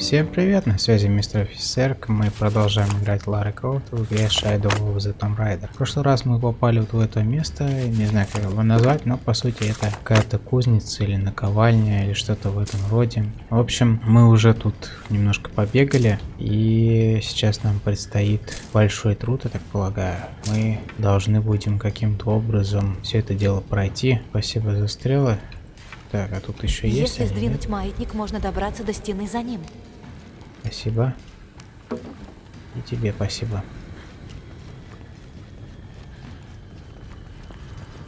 Всем привет, на связи мистер офицер. Мы продолжаем играть Лара Крофт в игре Shadow of the Tomb Raider. В прошлый раз мы попали вот в это место, не знаю как его назвать, но по сути это какая-то кузница или наковальня или что-то в этом роде. В общем, мы уже тут немножко побегали и сейчас нам предстоит большой труд, я так полагаю. Мы должны будем каким-то образом все это дело пройти. Спасибо за стрелы. Так, а тут еще есть. Если сдвинуть маятник, можно добраться до стены за ним. Спасибо. И тебе спасибо.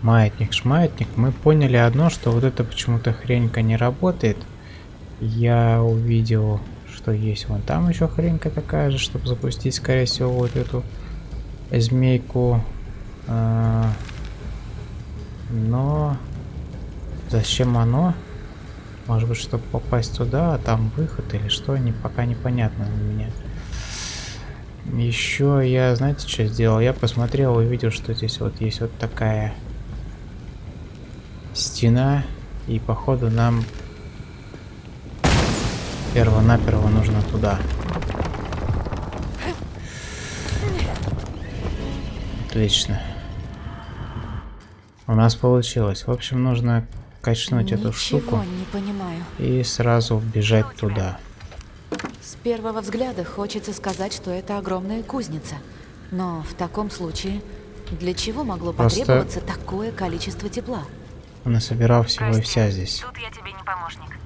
Маятник, шмаятник. Мы поняли одно, что вот эта почему-то хренька не работает. Я увидел, что есть вон там еще хренька такая же, чтобы запустить, скорее всего, вот эту змейку. А, но зачем оно? Может быть, чтобы попасть туда, а там выход или что, не, пока непонятно у меня. Еще я, знаете, что сделал? Я посмотрел и увидел, что здесь вот есть вот такая стена. И походу нам перво-наперво нужно туда. Отлично. У нас получилось. В общем, нужно качнуть Ничего эту штуку не понимаю. и сразу бежать туда. С первого взгляда хочется сказать, что это огромная кузница. Но в таком случае, для чего могло Просто- потребоваться такое количество тепла? Он собирал всего и Прости, вся здесь. Тут я тебе не помощник.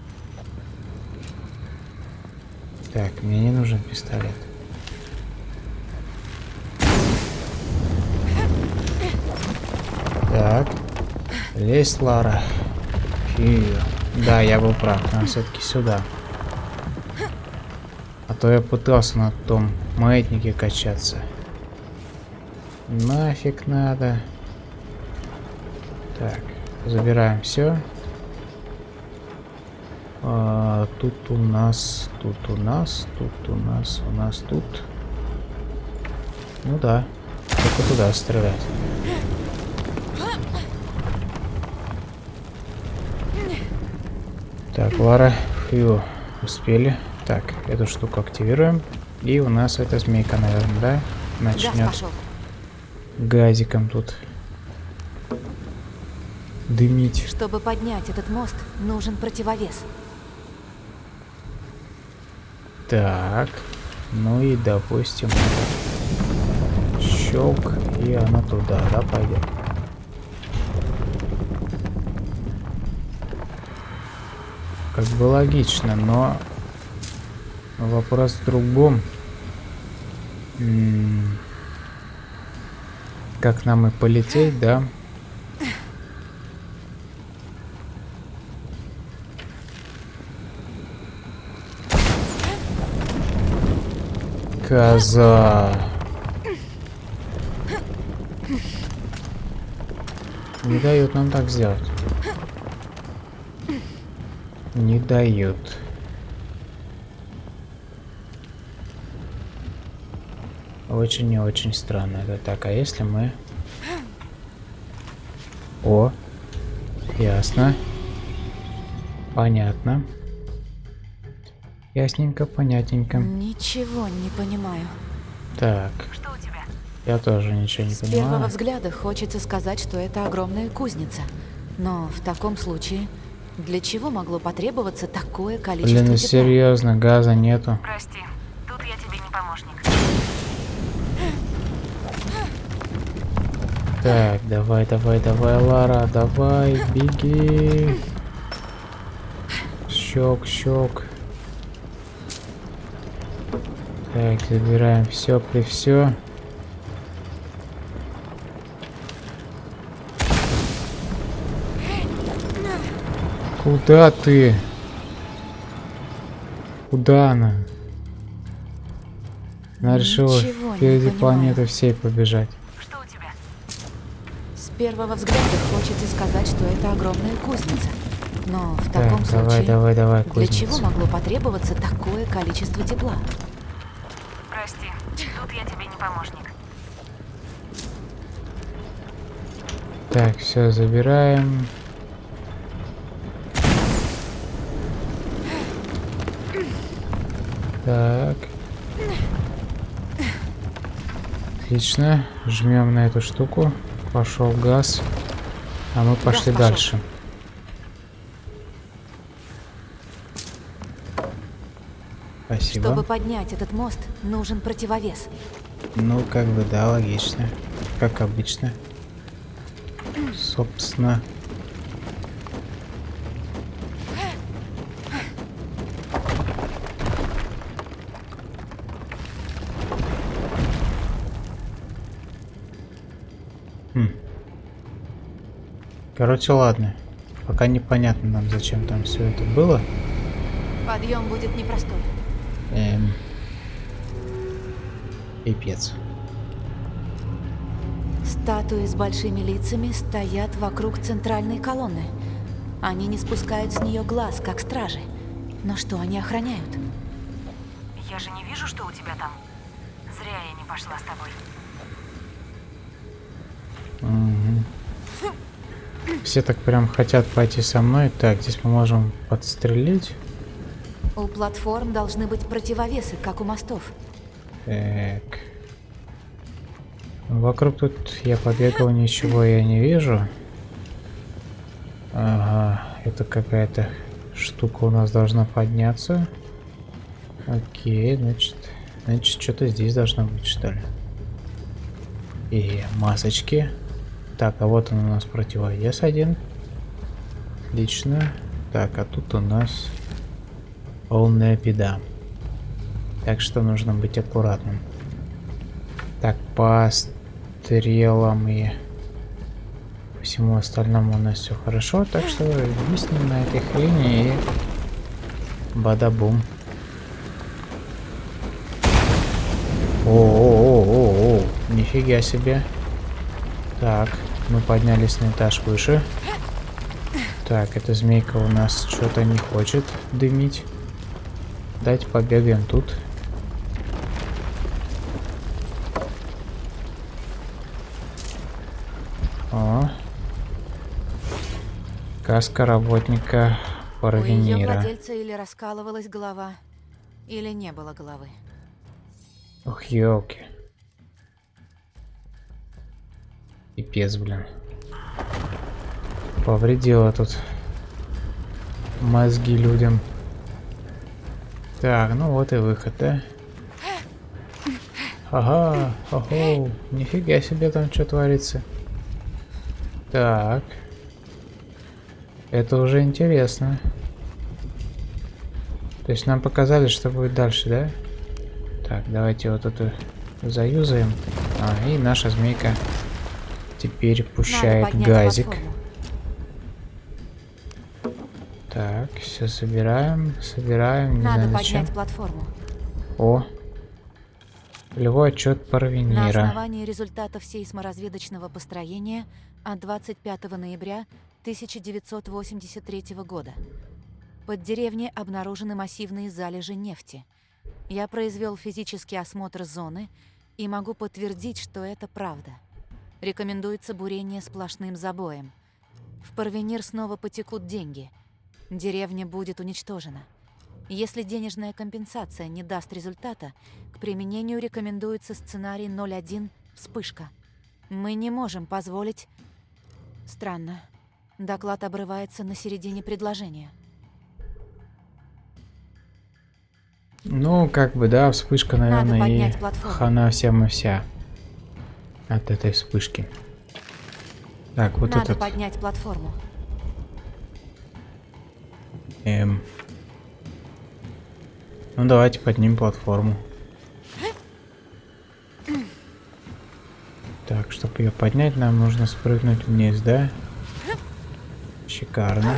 Так, мне не нужен пистолет. Так. Лезь, Лара. Фью. Да, я был прав. Нам все-таки сюда. А то я пытался на том маятнике качаться. Нафиг надо. Так, забираем все. А, тут у нас, тут у нас, тут у нас, у нас тут. Ну да, только туда стрелять. Так, Лара, фью, успели. Так, эту штуку активируем. И у нас эта змейка, наверное, да? Начнет газиком тут дымить. Чтобы поднять этот мост, нужен противовес. Так, ну и допустим, щелк, и она туда, да, пойдет. Как бы логично, но вопрос в другом. Как нам и полететь, да? Коза. Не дают нам так сделать. Не дают. Очень и очень странно это так. А если мы... О, ясно. Понятно. Ясненько, понятненько. Ничего не понимаю. Так, Что у тебя? я тоже ничего не С первого понимаю. взгляда хочется сказать, что это огромная кузница. Но в таком случае, для чего могло потребоваться такое количество Блин, ну тепла? серьезно, газа нету. Прости, тут я тебе не помощник. Так, давай, давай, давай, Лара, давай, беги. Щек, щек. Так, забираем все при все. Куда ты? Куда она? Она решила впереди планеты всей побежать. Что у тебя? С первого взгляда хочется сказать, что это огромная кузница. Но в Так, таком давай, случае, давай, давай, для кузница. чего могло потребоваться такое количество тепла? Прости, тут я тебе не помощник. Так, все, забираем. Так. Отлично. Жмем на эту штуку. Пошел газ. А мы пошли пошел. дальше. Спасибо. Чтобы поднять этот мост, нужен противовес. Ну, как бы, да, логично. Как обычно. Собственно. Короче, ладно. Пока непонятно нам, зачем там все это было. Подъем будет непростой. Эм. Пипец. Статуи с большими лицами стоят вокруг центральной колонны. Они не спускают с нее глаз, как стражи. Но что они охраняют? Я же не вижу, что у тебя там. Зря я не пошла с тобой. Все так прям хотят пойти со мной. Так, здесь мы можем подстрелить. У платформ должны быть противовесы, как у мостов. Так. Вокруг тут я побегал, ничего я не вижу. Ага, это какая-то штука у нас должна подняться. Окей, значит, значит, что-то здесь должно быть, что ли. И масочки. Так, а вот он у нас противовес один. Отлично. Так, а тут у нас полная беда. Так что нужно быть аккуратным. Так, по стрелам и всему остальному у нас все хорошо. Так что виснем на этой хрени и бада-бум. О-о-о-о-о, нифига себе. Так, мы поднялись на этаж выше. Так, эта змейка у нас что-то не хочет дымить. Давайте побегаем тут. О. Каска работника У ее Парвенира. владельца или раскалывалась голова, или не было головы. Ох, елки. Пипец, блин. Повредила тут мозги людям. Так, ну вот и выход, да? Ага, ого, нифига себе там что творится. Так. Это уже интересно. То есть нам показали, что будет дальше, да? Так, давайте вот эту заюзаем. А, и наша змейка теперь пущает газик. платформу. Так, все собираем, собираем, не Надо знаю зачем. поднять платформу. О, полевой отчет На Парвенира. основании результатов сейсморазведочного построения от 25 ноября 1983 года. Под деревней обнаружены массивные залежи нефти. Я произвел физический осмотр зоны и могу подтвердить, что это правда. Рекомендуется бурение сплошным забоем. В Парвенир снова потекут деньги. Деревня будет уничтожена. Если денежная компенсация не даст результата, к применению рекомендуется сценарий 01 «Вспышка». Мы не можем позволить... Странно. Доклад обрывается на середине предложения. Ну, как бы, да, вспышка, наверное, и хана всем и вся. От этой вспышки. Так, вот Надо этот. поднять платформу. Эм. Ну, давайте поднимем платформу. Так, чтобы ее поднять, нам нужно спрыгнуть вниз, да? Шикарно.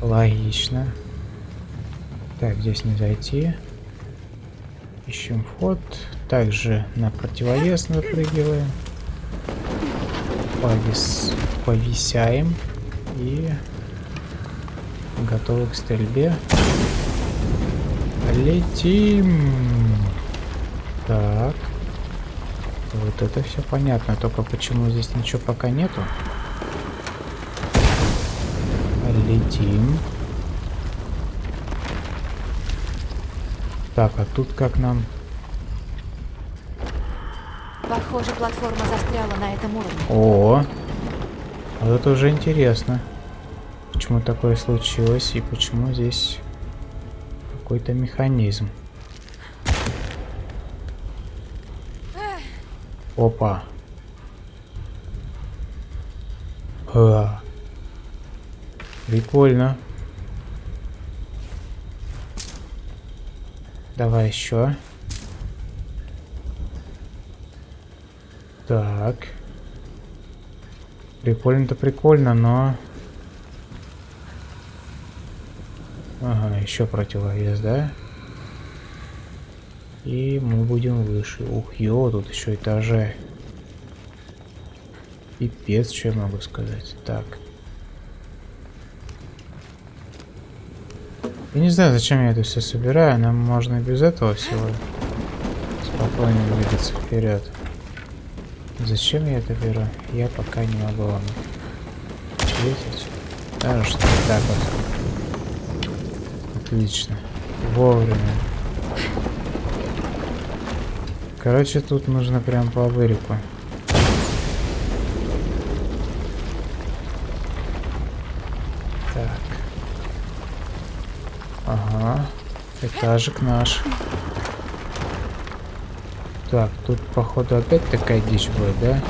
Логично. Так, здесь не зайти. Ищем вход. Также на противовес напрыгиваем. Повис... Повисяем. И готовы к стрельбе. Летим. Так. Вот это все понятно. Только почему здесь ничего пока нету? Летим. Так, а тут как нам... Похоже, платформа застряла на этом уровне. О, это уже интересно. Почему такое случилось и почему здесь какой-то механизм. Опа. А. Прикольно. Давай еще. Так. Прикольно-то прикольно, но... Ага, еще противовес, да? И мы будем выше. Ух, ё, тут еще этажи. Пипец, что я могу сказать. Так. Я не знаю, зачем я это все собираю. Нам можно и без этого всего спокойно двигаться вперед. Зачем я это беру? Я пока не могу вам ответить. Даже что так вот. Отлично. Вовремя. Короче, тут нужно прям по вырику. Так. Ага. Этажик наш. Так, тут походу опять такая дичь будет, да?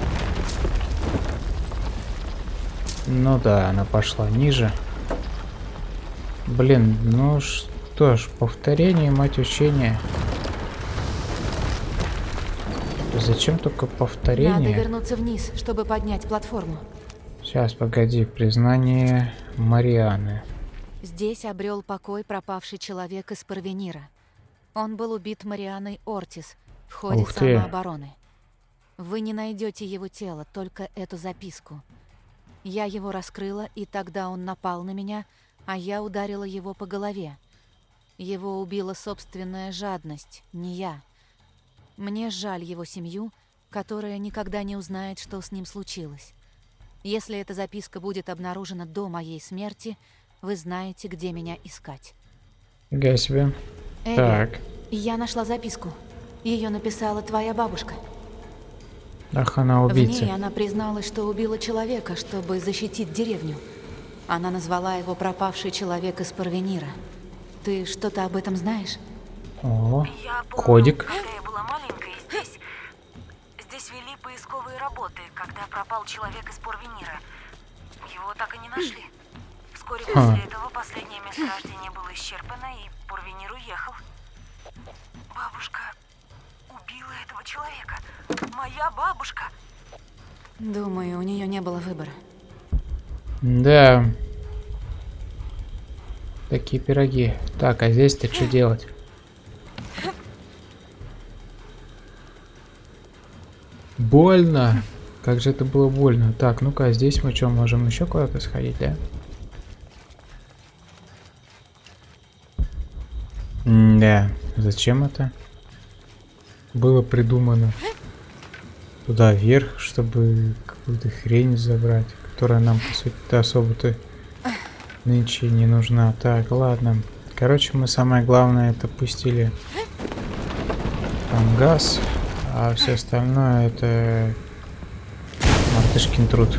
Ну да, она пошла ниже. Блин, ну что ж, повторение, мать учения. Зачем только повторение? Надо вернуться вниз, чтобы поднять платформу. Сейчас, погоди, признание Марианы. Здесь обрел покой пропавший человек из Парвенира. Он был убит Марианой Ортис в ходе Ух ты. самообороны. Вы не найдете его тело, только эту записку. Я его раскрыла, и тогда он напал на меня, а я ударила его по голове. Его убила собственная жадность, не я. Мне жаль его семью, которая никогда не узнает, что с ним случилось. Если эта записка будет обнаружена до моей смерти, вы знаете, где меня искать. Фига себе. Эбби, Так. я нашла записку. Ее написала твоя бабушка. Ах, она В убийца. ней она призналась, что убила человека, чтобы защитить деревню. Она назвала его пропавший человек из Парвенира. Ты что-то об этом знаешь? О, Я помню, кодик. когда я была маленькой, здесь... Здесь вели поисковые работы, когда пропал человек из Порвенира. Его так и не нашли. Вскоре Ха. после этого последнее месторождение было исчерпано, и Порвенир уехал. Бабушка убила этого человека. Моя бабушка. Думаю, у нее не было выбора. Да. Такие пироги. Так, а здесь-то что делать? Больно. Как же это было больно. Так, ну-ка, а здесь мы что, можем еще куда-то сходить, да? Да. Зачем это? Было придумано. Туда вверх, чтобы какую-то хрень забрать, которая нам, по сути-то, особо-то нынче не нужна. Так, ладно. Короче, мы самое главное это пустили там газ, а все остальное это мартышкин труд.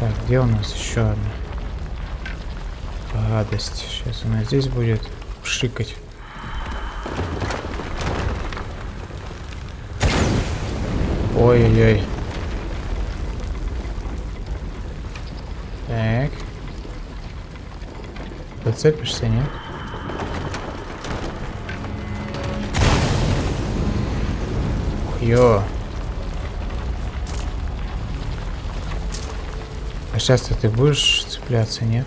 Так, где у нас еще одна? Гадость. Сейчас она здесь будет шикать. Ой-ой-ой. Так. Зацепишься, нет? Ё. А сейчас-то ты будешь цепляться, нет?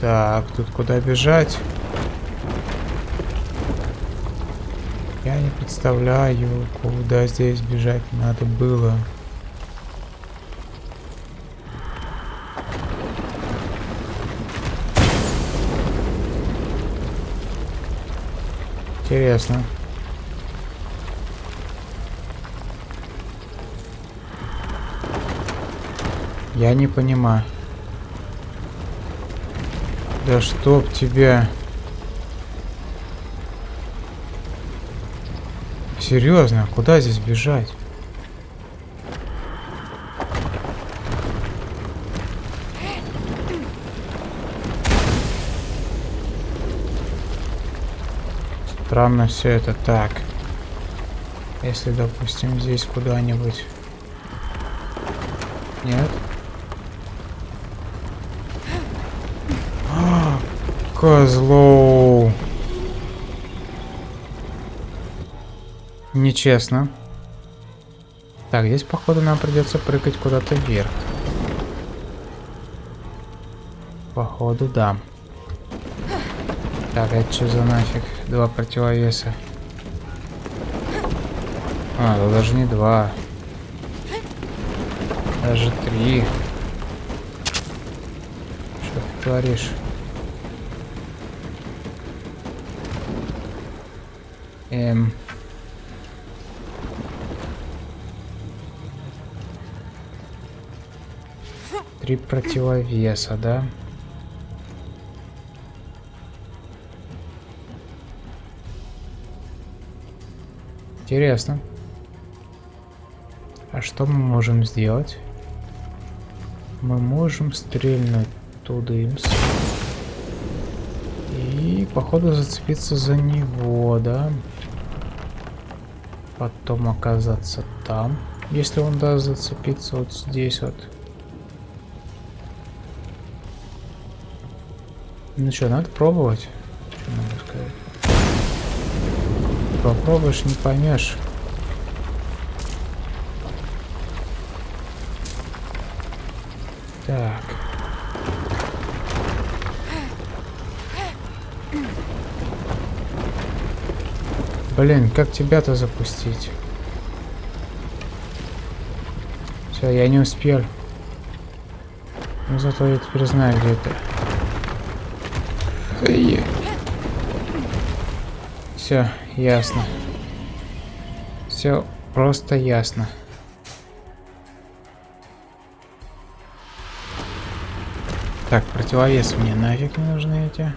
Так, тут куда бежать? Я не представляю, куда здесь бежать надо было. Интересно. Я не понимаю. Да чтоб тебя... Серьезно, куда здесь бежать? Странно все это так. Если, допустим, здесь куда-нибудь... Нет? А, Нечестно. Так, здесь, походу, нам придется прыгать куда-то вверх. Походу, да. Так, это что за нафиг? Два противовеса. А, да даже не два. Даже три. Что ты творишь? Эм... Три противовеса, да? Интересно. А что мы можем сделать? Мы можем стрельнуть тудымс. И, походу, зацепиться за него, да? Потом оказаться там. Если он даст зацепиться вот здесь вот. Ну что, надо пробовать. Что могу сказать? Попробуешь, не поймешь. Так. Блин, как тебя-то запустить? Все, я не успел. Но зато я теперь знаю, где это. Все, ясно. Все просто ясно. Так, противовес мне нафиг не нужны эти.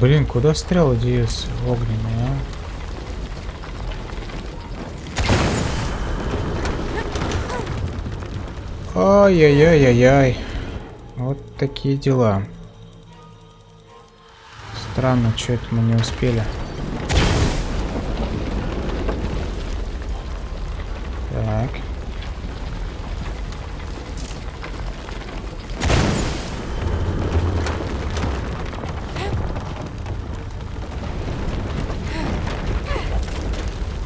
Блин, куда стрелы деются огненные, а? Ай-яй-яй-яй-яй. Вот такие дела. Странно, что это мы не успели. Так.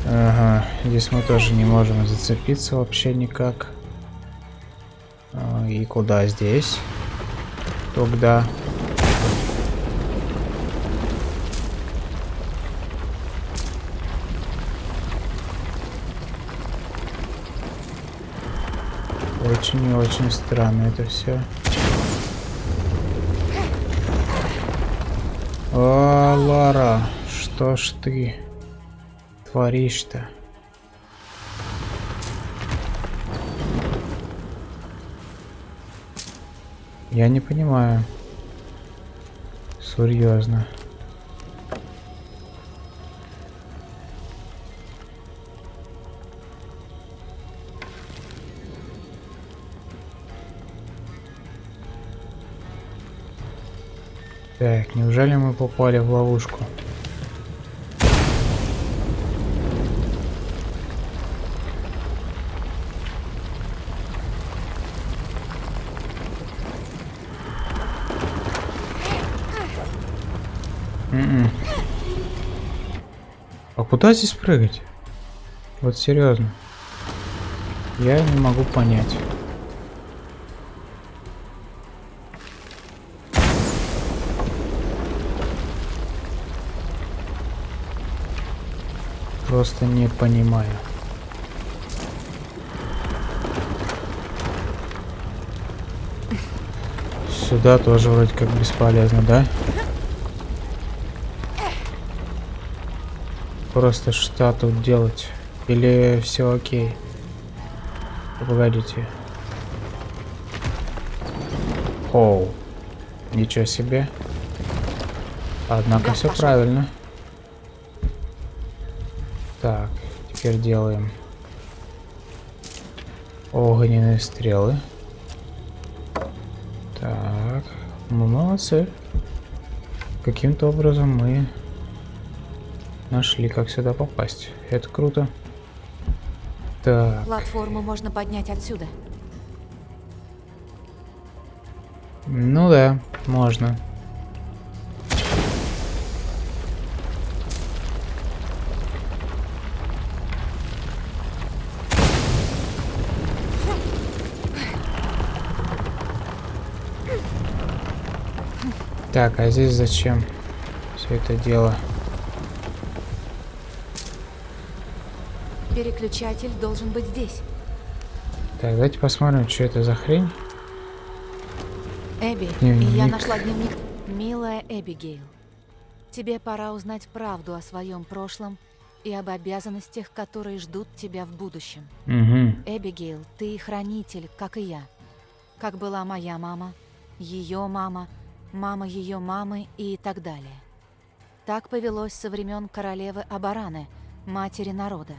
Ага, здесь мы тоже не можем зацепиться вообще никак. А, и куда здесь? Тогда... Очень и очень странно это все. О, Лара, что ж ты творишь-то? Я не понимаю. Серьезно. Так, неужели мы попали в ловушку? Куда здесь прыгать? Вот серьезно. Я не могу понять. Просто не понимаю. Сюда тоже вроде как бесполезно, да? Просто что тут делать? Или все окей? Погодите. Оу. Ничего себе. Однако Газ все пошел. правильно. Так, теперь делаем огненные стрелы. Так, мы молодцы. Каким-то образом мы нашли, как сюда попасть. Это круто. Так, Платформу можно поднять отсюда. ну да, можно. Так, а здесь зачем все это дело? Переключатель должен быть здесь. Так, давайте посмотрим, что это за хрень. Эбби, Дневник. я нашла дневник. Милая Эбигейл, тебе пора узнать правду о своем прошлом и об обязанностях, которые ждут тебя в будущем. Угу. Эбигейл, ты хранитель, как и я. Как была моя мама, ее мама, мама ее мамы и так далее. Так повелось со времен королевы Абараны, матери народа.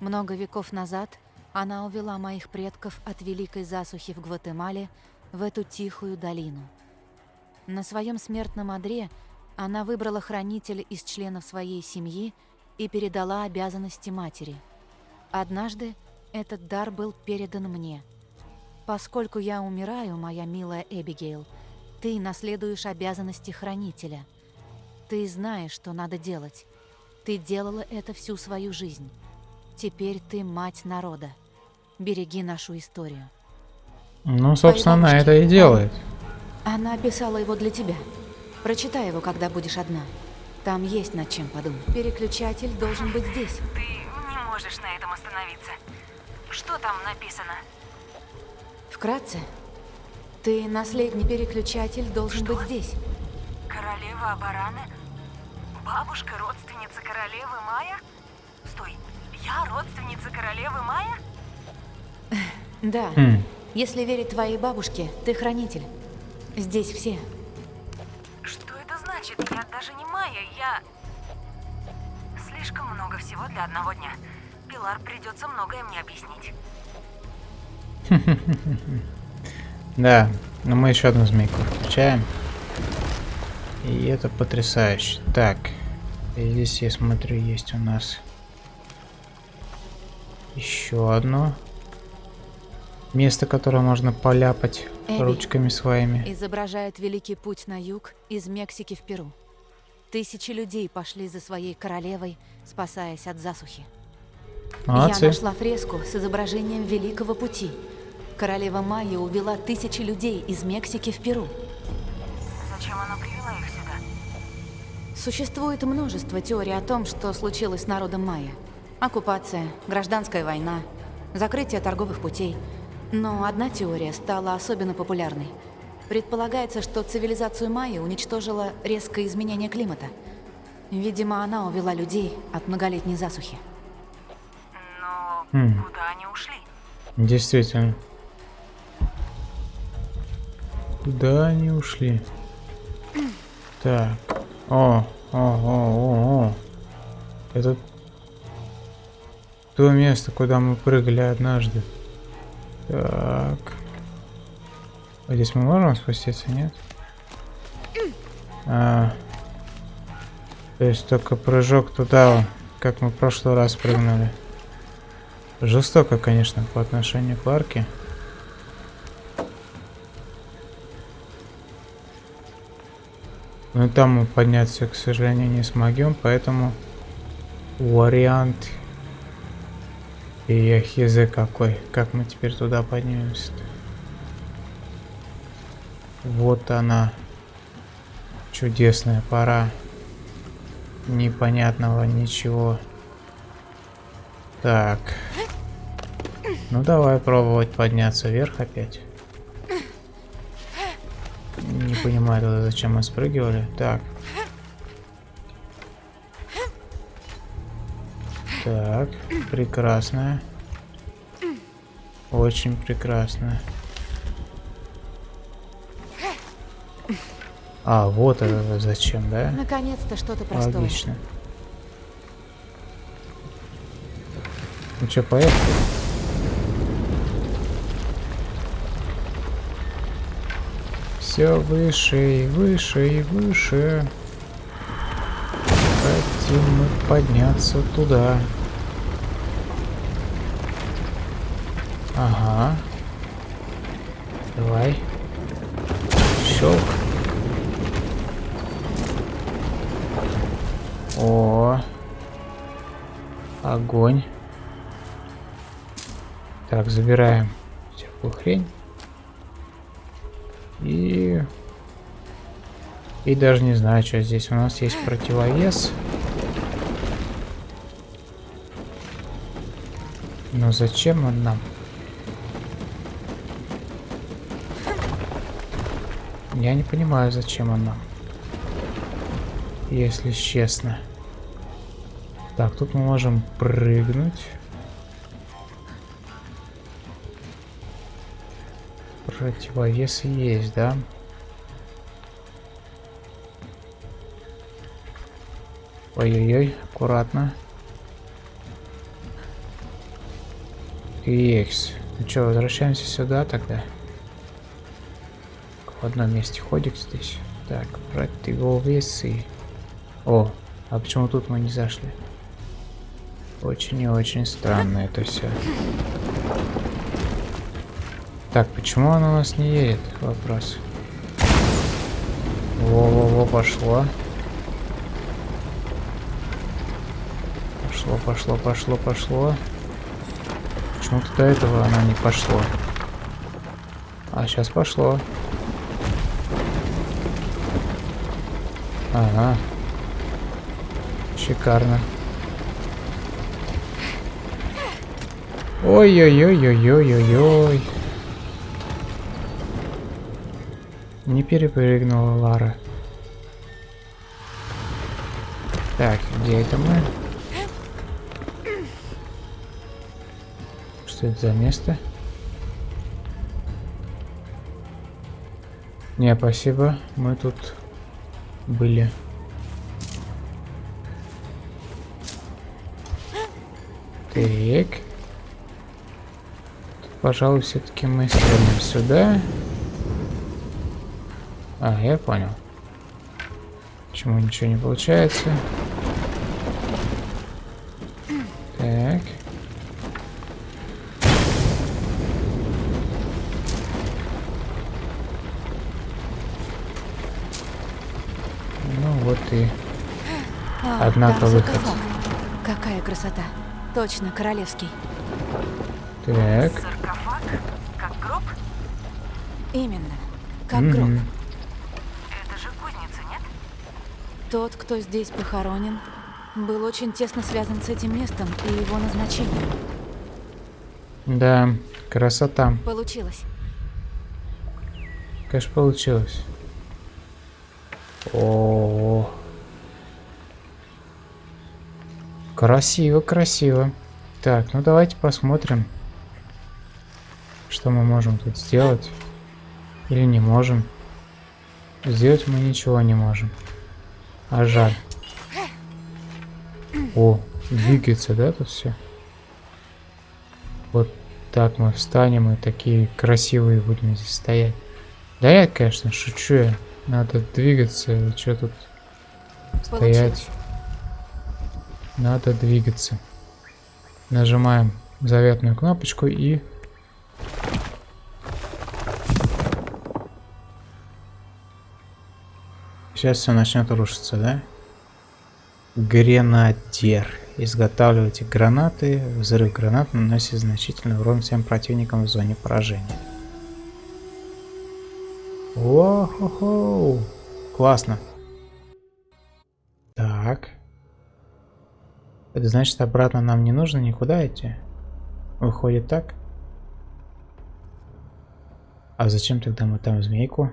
Много веков назад она увела моих предков от великой засухи в Гватемале в эту тихую долину. На своем смертном одре она выбрала хранителя из членов своей семьи и передала обязанности матери. Однажды этот дар был передан мне. Поскольку я умираю, моя милая Эбигейл, ты наследуешь обязанности хранителя. Ты знаешь, что надо делать. Ты делала это всю свою жизнь. Теперь ты мать народа. Береги нашу историю. Ну, собственно, она бабушки. это и делает. Она описала его для тебя. Прочитай его, когда будешь одна. Там есть над чем подумать. Переключатель должен быть здесь. Ты не можешь на этом остановиться. Что там написано? Вкратце. Ты наследный переключатель должен быть здесь. Королева Абараны? Бабушка родственница королевы Майя? Я родственница королевы Майя? Да. Хм. Если верить твоей бабушке, ты хранитель. Здесь все. Что это значит? Я даже не Майя, я... Слишком много всего для одного дня. Пилар придется многое мне объяснить. Да, но мы еще одну змейку включаем. И это потрясающе. Так, здесь я смотрю, есть у нас еще одно место, которое можно поляпать Эбби. ручками своими. Изображает великий путь на юг из Мексики в Перу. Тысячи людей пошли за своей королевой, спасаясь от засухи. Я Молодцы. нашла фреску с изображением Великого Пути. Королева Майя увела тысячи людей из Мексики в Перу. Зачем она привела их сюда? Существует множество теорий о том, что случилось с народом майя. Оккупация, гражданская война, закрытие торговых путей. Но одна теория стала особенно популярной. Предполагается, что цивилизацию майя уничтожило резкое изменение климата. Видимо, она увела людей от многолетней засухи. Но Хм. куда они ушли? Действительно. Куда они ушли? Так. О, о, о, о, о. Это то место, куда мы прыгали однажды. Так. А здесь мы можем спуститься, нет? А, то есть только прыжок туда, как мы в прошлый раз прыгнули. Жестоко, конечно, по отношению к Ларке. Но там мы подняться, к сожалению, не смогем, поэтому вариант и я хз какой. Как мы теперь туда поднимемся -то? Вот она. Чудесная пора. Непонятного ничего. Так. Ну давай пробовать подняться вверх опять. Не понимаю тогда, зачем мы спрыгивали. Так. Так, прекрасно. Очень прекрасно. А, вот это зачем, да? Наконец-то что-то простое. Логично. Ну что, поехали? Все выше и выше и выше. Хотим мы подняться туда. Ага. Давай. Щелк. О. Огонь. Так, забираем всякую хрень. И... И даже не знаю, что здесь у нас есть противовес. Но зачем он нам? Я не понимаю, зачем он нам. Если честно. Так, тут мы можем прыгнуть. Противовес есть, да? Ой-ой-ой, аккуратно. Икс. Ну что, возвращаемся сюда тогда? В одном месте ходик здесь. Так, противовесы. О, а почему тут мы не зашли? Очень и очень странно это все. Так, почему он у нас не едет? Вопрос. Во-во-во, пошло. Пошло, пошло, пошло, пошло. Почему-то до этого она не пошло. А сейчас пошло. Ага. Шикарно. Ой-ой-ой-ой-ой-ой-ой. Не перепрыгнула Лара. Так, где это мы? Что за место? Не, спасибо. Мы тут были. Так. Тут, пожалуй, все-таки мы стрельнем сюда. А, я понял. Почему ничего не получается? Там выход. саркофаг. Какая красота. Точно, королевский. так. Саркофаг? Как гроб? Именно. Как гроб. Мгм. Это же кузница, нет? Тот, кто здесь похоронен, был очень тесно связан с этим местом и его назначением. Да, красота. Получилось. Конечно, получилось. О, красиво, красиво. Так, ну давайте посмотрим, что мы можем тут сделать или не можем. Сделать мы ничего не можем. А жаль. О, двигается, да, тут все? Вот так мы встанем и такие красивые будем здесь стоять. Да я, конечно, шучу я. Надо двигаться, что тут стоять. Надо двигаться. Нажимаем заветную кнопочку и... Сейчас все начнет рушиться, да? Гренадер. Изготавливайте гранаты. Взрыв гранат наносит значительный урон всем противникам в зоне поражения. О-хо-хо! Классно. Это значит, обратно нам не нужно никуда идти? Выходит так? А зачем тогда мы там змейку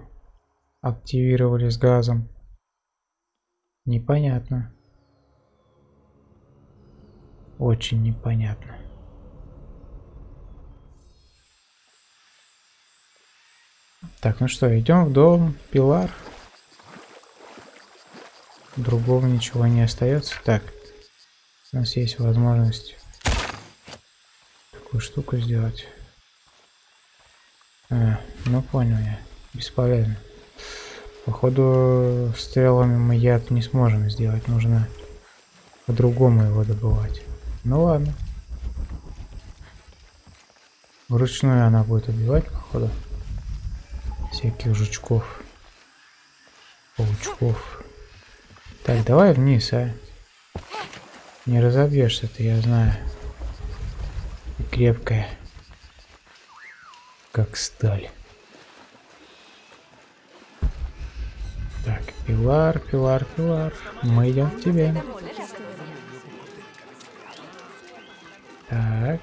активировали с газом? Непонятно. Очень непонятно. Так, ну что, идем в дом Пилар. другого ничего не остается. Так, у нас есть возможность такую штуку сделать. А, ну понял я. Бесполезно. Походу стрелами мы яд не сможем сделать. Нужно по-другому его добывать. Ну ладно. Вручную она будет убивать, походу. Всяких жучков. Паучков. Так, давай вниз, а. Не разобьешься ты, я знаю. И крепкая. Как сталь. Так, пилар, пилар, пилар. Мы идем к тебе. Так.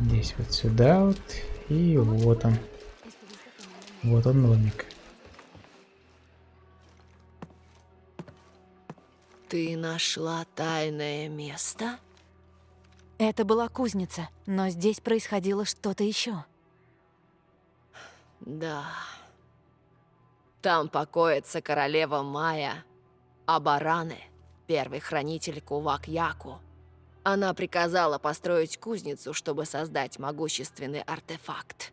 Здесь вот сюда вот. И вот он. Вот он домик. Ты нашла тайное место? Это была кузница, но здесь происходило что-то еще. Да. Там покоится королева Майя Абараны, первый хранитель Кувак-Яку. Она приказала построить кузницу, чтобы создать могущественный артефакт.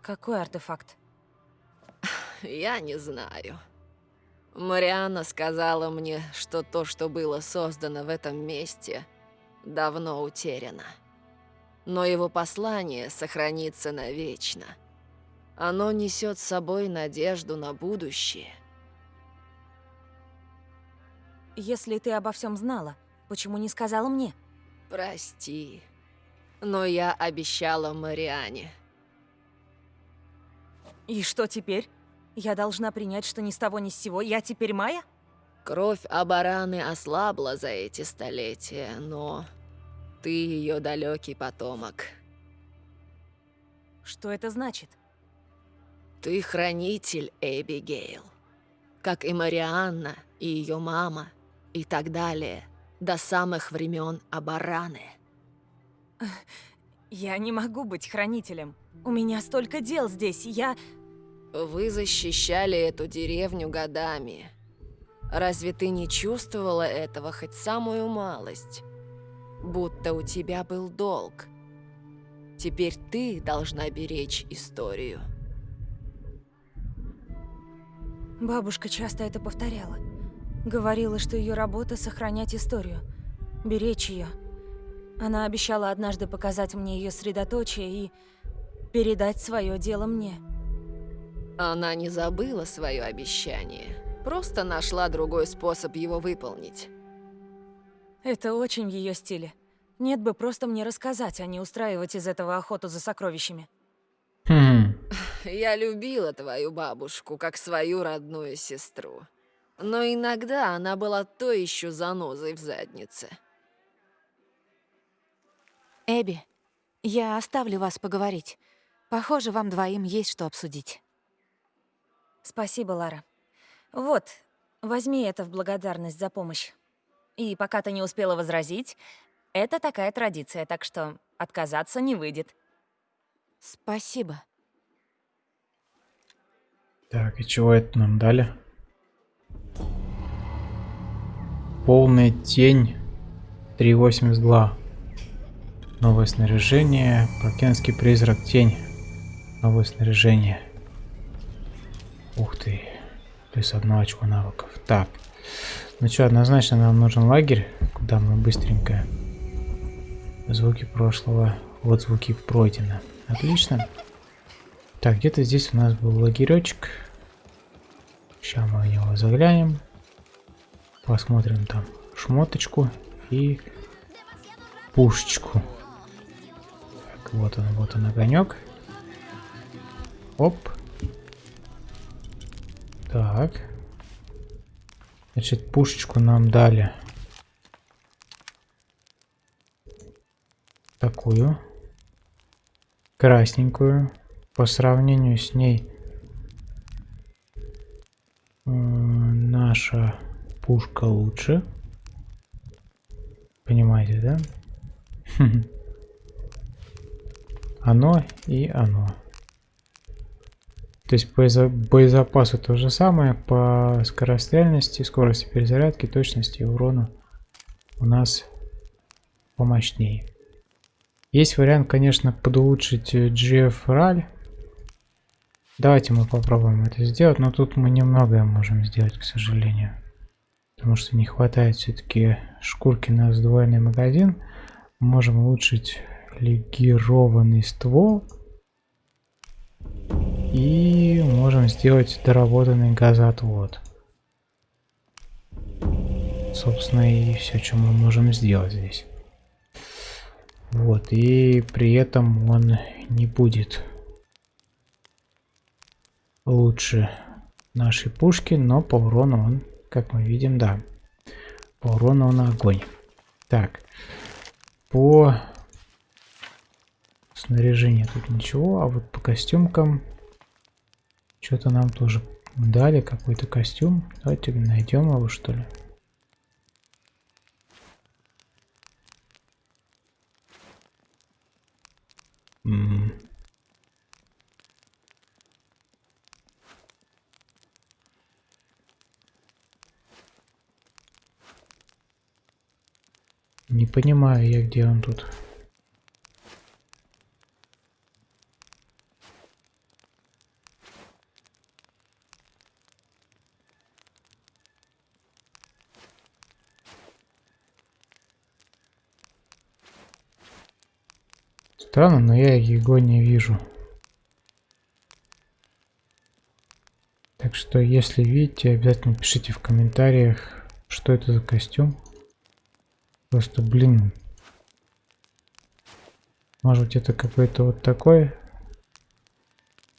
Какой артефакт? Я не знаю. Марианна сказала мне, что то, что было создано в этом месте, давно утеряно. Но его послание сохранится навечно. Оно несет с собой надежду на будущее. Если ты обо всем знала, почему не сказала мне? Прости, но я обещала Мариане. И что теперь? Я должна принять, что ни с того ни с сего я теперь Майя? Кровь Абараны ослабла за эти столетия, но ты ее далекий потомок. Что это значит? Ты хранитель Эбигейл. Как и Марианна, и ее мама, и так далее, до самых времен Абараны. Я не могу быть хранителем. У меня столько дел здесь, я... Вы защищали эту деревню годами. Разве ты не чувствовала этого хоть самую малость? Будто у тебя был долг. Теперь ты должна беречь историю. Бабушка часто это повторяла. Говорила, что ее работа — сохранять историю, беречь ее. Она обещала однажды показать мне ее средоточие и передать свое дело мне. Она не забыла свое обещание, просто нашла другой способ его выполнить. Это очень в ее стиле. Нет бы просто мне рассказать, а не устраивать из этого охоту за сокровищами. Хм. Я любила твою бабушку, как свою родную сестру. Но иногда она была то еще занозой в заднице. Эбби, я оставлю вас поговорить. Похоже, вам двоим есть что обсудить. Спасибо, Лара. Вот, возьми это в благодарность за помощь. И пока ты не успела возразить, это такая традиция, так что отказаться не выйдет. Спасибо. Так, и чего это нам дали? Полная тень 382. Новое снаряжение. Прокенский призрак тень. Новое снаряжение. Ух ты. Плюс одно очко навыков. Так. Ну что, однозначно нам нужен лагерь, куда мы быстренько. Звуки прошлого. Вот звуки пройдено. Отлично. Так, где-то здесь у нас был лагеречек. Сейчас мы в него заглянем. Посмотрим там шмоточку и пушечку. Так, вот он, вот он огонек. Оп. Так. Значит, пушечку нам дали. Такую. Красненькую. По сравнению с ней э, наша пушка лучше. Понимаете, да? Оно и оно. То есть по боезапасу то же самое, по скорострельности, скорости перезарядки, точности и урону у нас помощнее. Есть вариант, конечно, подулучшить GF RAL. Давайте мы попробуем это сделать, но тут мы немногое можем сделать, к сожалению. Потому что не хватает все-таки шкурки на сдвоенный магазин. Можем улучшить легированный ствол. И можем сделать доработанный газоотвод. Собственно и все, что мы можем сделать здесь. Вот, и при этом он не будет лучше нашей пушки, но по урону он, как мы видим, да. По урону он огонь. Так, по снаряжению тут ничего, а вот по костюмкам что-то нам тоже дали, какой-то костюм. Давайте найдем его, что ли. Не понимаю я, где он тут. Странно, но я его не вижу. Так что, если видите, обязательно пишите в комментариях, что это за костюм. Просто, блин. Может быть, это какой-то вот такой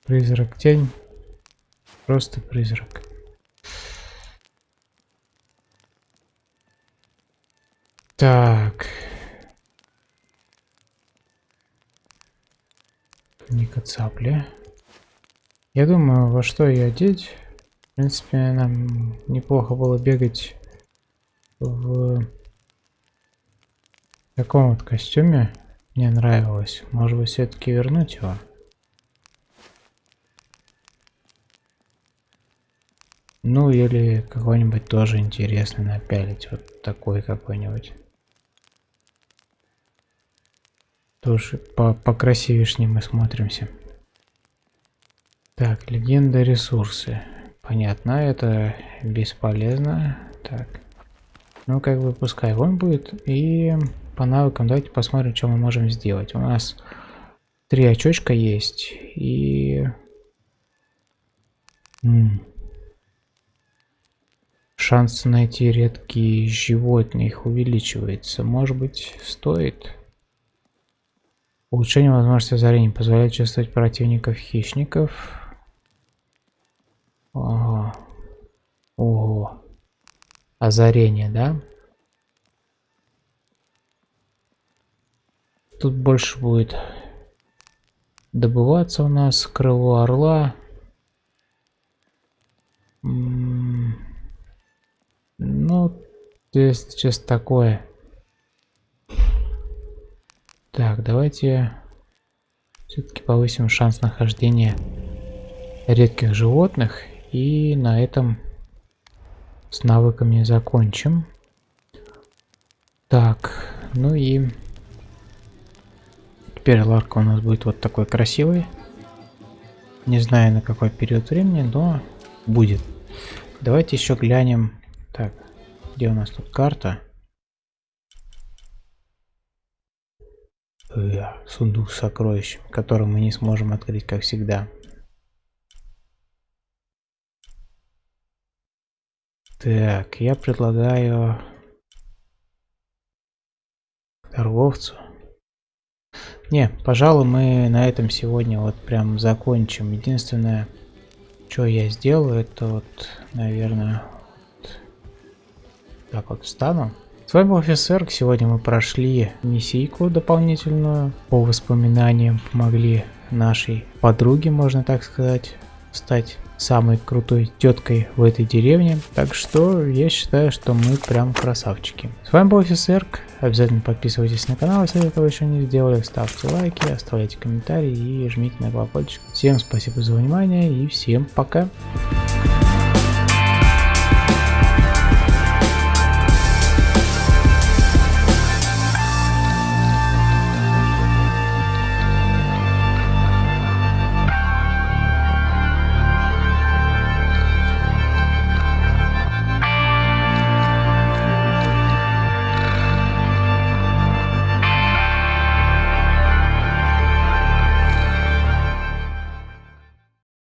призрак тень. Просто призрак. Так. Ника цапли. Я думаю, во что ее одеть. В принципе, нам неплохо было бегать в таком вот костюме. Мне нравилось. Может быть, все-таки вернуть его? Ну, или какой-нибудь тоже интересный напялить. Вот такой какой-нибудь. Тоже по покрасивешнее мы смотримся. Так, легенда ресурсы. Понятно, это бесполезно. Так. Ну, как бы пускай он будет. И по навыкам давайте посмотрим, что мы можем сделать. У нас три очочка есть. И... Шанс найти редкие животные увеличивается. Может быть, стоит... Улучшение возможности озарения позволяет чувствовать противников хищников. Ого. Ого. Озарение, да? Тут больше будет добываться у нас крыло орла. ну, здесь сейчас такое. Так, давайте все-таки повысим шанс нахождения редких животных. И на этом с навыками закончим. Так, ну и теперь ларка у нас будет вот такой красивый. Не знаю на какой период времени, но будет. Давайте еще глянем. Так, где у нас тут карта? Сундук с сокровищем, который мы не сможем открыть, как всегда. Так, я предлагаю торговцу. Не, пожалуй, мы на этом сегодня вот прям закончим. Единственное, что я сделаю, это вот, наверное, вот так вот встану. С вами был офицер. Сегодня мы прошли миссийку дополнительную по воспоминаниям. Помогли нашей подруге, можно так сказать, стать самой крутой теткой в этой деревне. Так что я считаю, что мы прям красавчики. С вами был офисерк. Обязательно подписывайтесь на канал, если этого еще не сделали. Ставьте лайки, оставляйте комментарии и жмите на колокольчик. Всем спасибо за внимание и всем пока.